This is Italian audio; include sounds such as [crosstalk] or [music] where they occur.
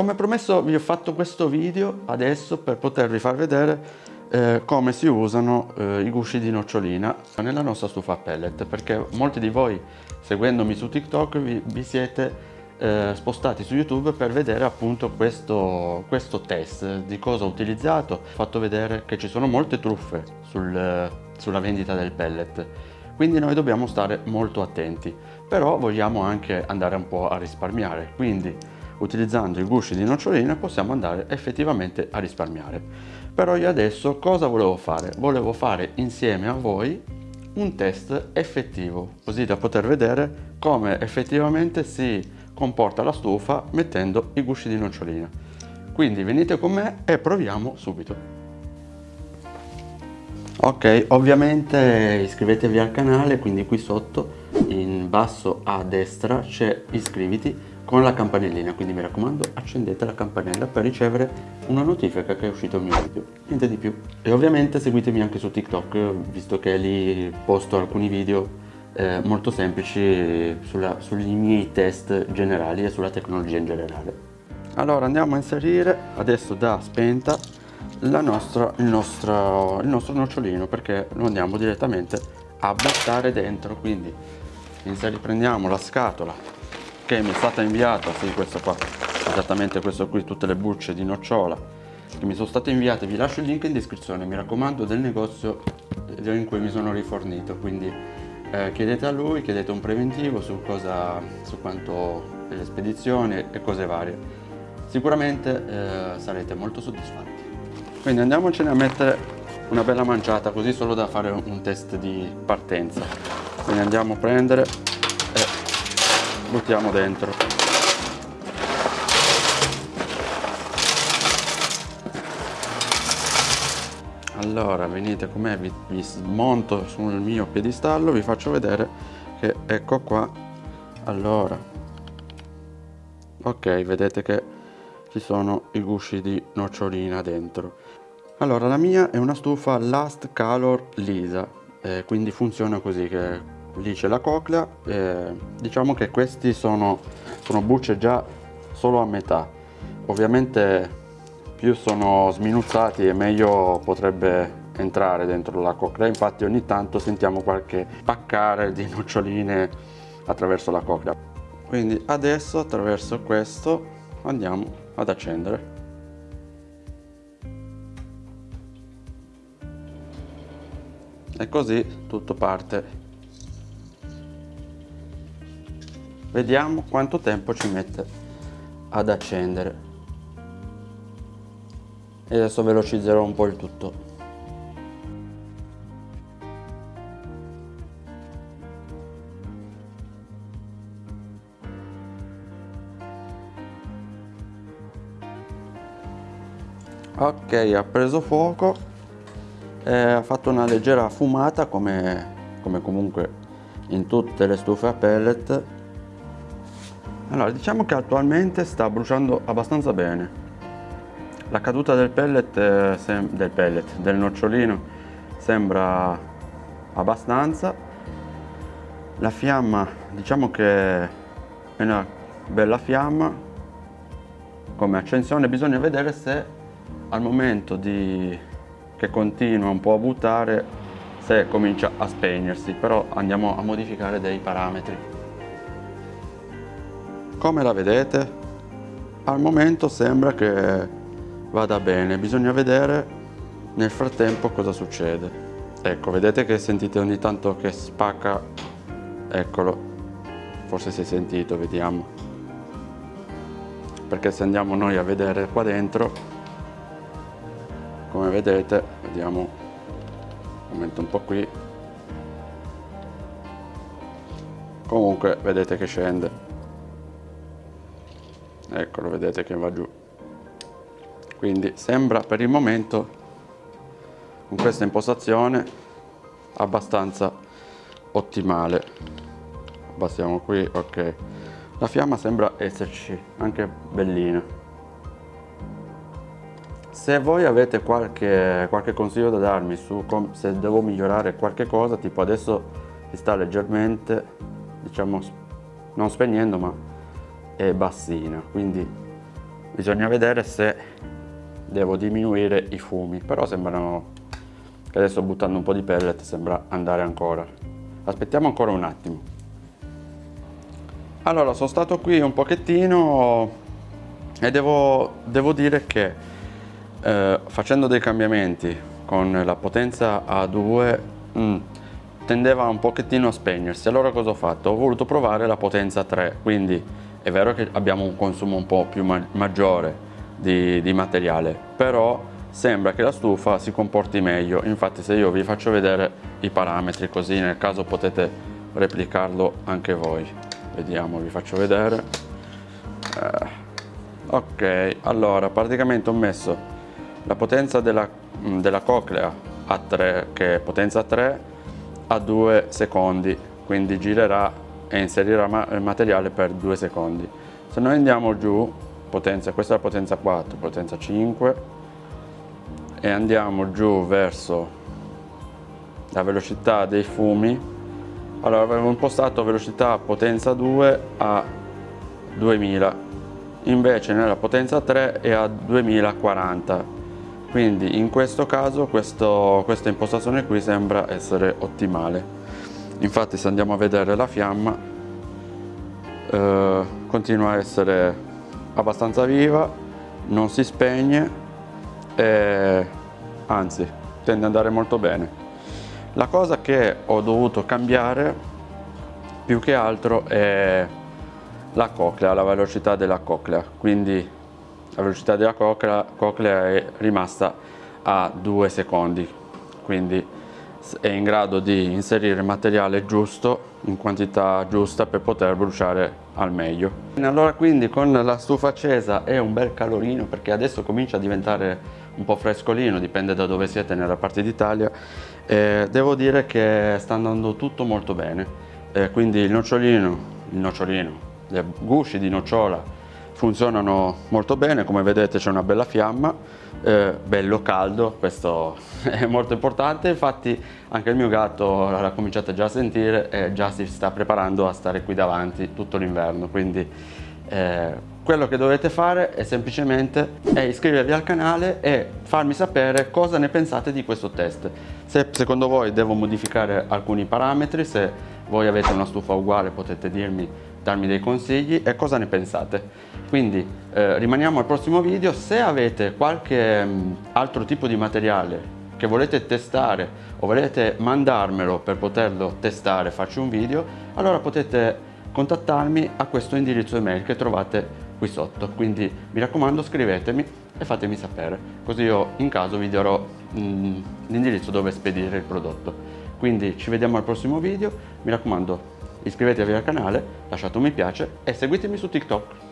come promesso vi ho fatto questo video adesso per potervi far vedere eh, come si usano eh, i gusci di nocciolina nella nostra stufa pellet perché molti di voi seguendomi su TikTok vi, vi siete eh, spostati su YouTube per vedere appunto questo, questo test di cosa ho utilizzato. Ho fatto vedere che ci sono molte truffe sul, sulla vendita del pellet, quindi noi dobbiamo stare molto attenti, però vogliamo anche andare un po' a risparmiare, quindi utilizzando i gusci di nocciolina possiamo andare effettivamente a risparmiare. Però io adesso cosa volevo fare? Volevo fare insieme a voi un test effettivo, così da poter vedere come effettivamente si comporta la stufa mettendo i gusci di nocciolina. Quindi venite con me e proviamo subito. Ok, ovviamente iscrivetevi al canale, quindi qui sotto in basso a destra c'è iscriviti con la campanellina, quindi mi raccomando accendete la campanella per ricevere una notifica che è uscito il mio video, niente di più. E ovviamente seguitemi anche su TikTok, visto che lì posto alcuni video eh, molto semplici sulla, sui miei test generali e sulla tecnologia in generale. Allora andiamo a inserire adesso da spenta nostra, il, nostro, il nostro nocciolino perché lo andiamo direttamente a buttare dentro quindi prendiamo la scatola che mi è stata inviata sì questo qua esattamente questo qui tutte le bucce di nocciola che mi sono state inviate vi lascio il link in descrizione mi raccomando del negozio in cui mi sono rifornito quindi eh, chiedete a lui, chiedete un preventivo su, cosa, su quanto le spedizioni e cose varie. Sicuramente eh, sarete molto soddisfatti. Quindi andiamocene a mettere una bella manciata così solo da fare un test di partenza. Quindi andiamo a prendere buttiamo dentro. allora venite con me vi, vi smonto sul mio piedistallo vi faccio vedere che ecco qua allora ok vedete che ci sono i gusci di nocciolina dentro allora la mia è una stufa last color lisa eh, quindi funziona così che lì c'è la coclea eh, diciamo che questi sono, sono bucce già solo a metà. Ovviamente più sono sminuzzati e meglio potrebbe entrare dentro la coclea. Infatti ogni tanto sentiamo qualche paccare di noccioline attraverso la coclea. Quindi adesso attraverso questo andiamo ad accendere. E così tutto parte vediamo quanto tempo ci mette ad accendere. E adesso velocizzerò un po' il tutto. Ok ha preso fuoco eh, ha fatto una leggera fumata come, come comunque in tutte le stufe a pellet allora diciamo che attualmente sta bruciando abbastanza bene la caduta del pellet, eh, del pellet, del nocciolino sembra abbastanza. La fiamma, diciamo che è una bella fiamma come accensione, bisogna vedere se al momento di, che continua un po' a buttare se comincia a spegnersi, però andiamo a modificare dei parametri. Come la vedete? Al momento sembra che vada bene. Bisogna vedere nel frattempo cosa succede. Ecco vedete che sentite ogni tanto che spacca? Eccolo. Forse si è sentito vediamo. Perché se andiamo noi a vedere qua dentro come vedete vediamo aumento un po' qui. Comunque vedete che scende eccolo vedete che va giù. Quindi sembra per il momento con questa impostazione abbastanza ottimale. Abbassiamo qui ok. La fiamma sembra esserci anche bellina. Se voi avete qualche, qualche consiglio da darmi su se devo migliorare qualche cosa tipo adesso si sta leggermente diciamo non spegnendo ma è bassina. Quindi bisogna vedere se devo diminuire i fumi però sembrano che adesso buttando un po' di pellet sembra andare ancora. Aspettiamo ancora un attimo. Allora sono stato qui un pochettino e devo, devo dire che eh, facendo dei cambiamenti con la potenza A2 mh, mm, tendeva un pochettino a spegnersi. Allora cosa ho fatto? ho voluto provare la potenza 3 quindi è vero che abbiamo un consumo un po' più ma maggiore di, di materiale però sembra che la stufa si comporti meglio. Infatti se io vi faccio vedere i parametri così nel caso potete replicarlo anche voi. Vediamo vi faccio vedere. Eh, ok allora praticamente ho messo la potenza della, della coclea a 3 che è potenza 3 a 2 secondi quindi girerà e inserirà il materiale per 2 secondi. Se noi andiamo giù potenza questa è la potenza 4 potenza 5 e andiamo giù verso la velocità dei fumi allora avevo impostato velocità potenza 2 a 2000 invece nella potenza 3 è a 2040 quindi in questo caso questo, questa impostazione qui sembra essere ottimale infatti se andiamo a vedere la fiamma eh, continua a essere abbastanza viva non si spegne e anzi tende ad andare molto bene. La cosa che ho dovuto cambiare più che altro è la coclea, la velocità della coclea, quindi la velocità della coclea, coclea è rimasta a 2 secondi, quindi è in grado di inserire materiale giusto in quantità giusta per poter bruciare al meglio. Allora quindi con la stufa accesa è un bel calorino perché adesso comincia a diventare un po' frescolino, dipende da dove siete nella parte d'Italia. Eh, devo dire che sta andando tutto molto bene, eh, quindi il nocciolino, il nocciolino, le gusci di nocciola funzionano molto bene, come vedete c'è una bella fiamma, eh, bello caldo, questo [laughs] è molto importante, infatti anche il mio gatto l'ha cominciato già a sentire e già si sta preparando a stare qui davanti tutto l'inverno, quindi eh, quello che dovete fare è semplicemente è iscrivervi al canale e farmi sapere cosa ne pensate di questo test. Se secondo voi devo modificare alcuni parametri, se voi avete una stufa uguale potete dirmi, darmi dei consigli e cosa ne pensate. Quindi eh, rimaniamo al prossimo video, se avete qualche mh, mm, altro tipo di materiale che volete testare o volete mandarmelo per poterlo testare, farci un video, allora potete contattarmi a questo indirizzo email che trovate qui sotto. Quindi mi raccomando scrivetemi e fatemi sapere. Così io in caso vi darò mm, l'indirizzo dove spedire il prodotto. Quindi ci vediamo al prossimo video. Mi raccomando iscrivetevi al canale lasciate un mi piace e seguitemi su TikTok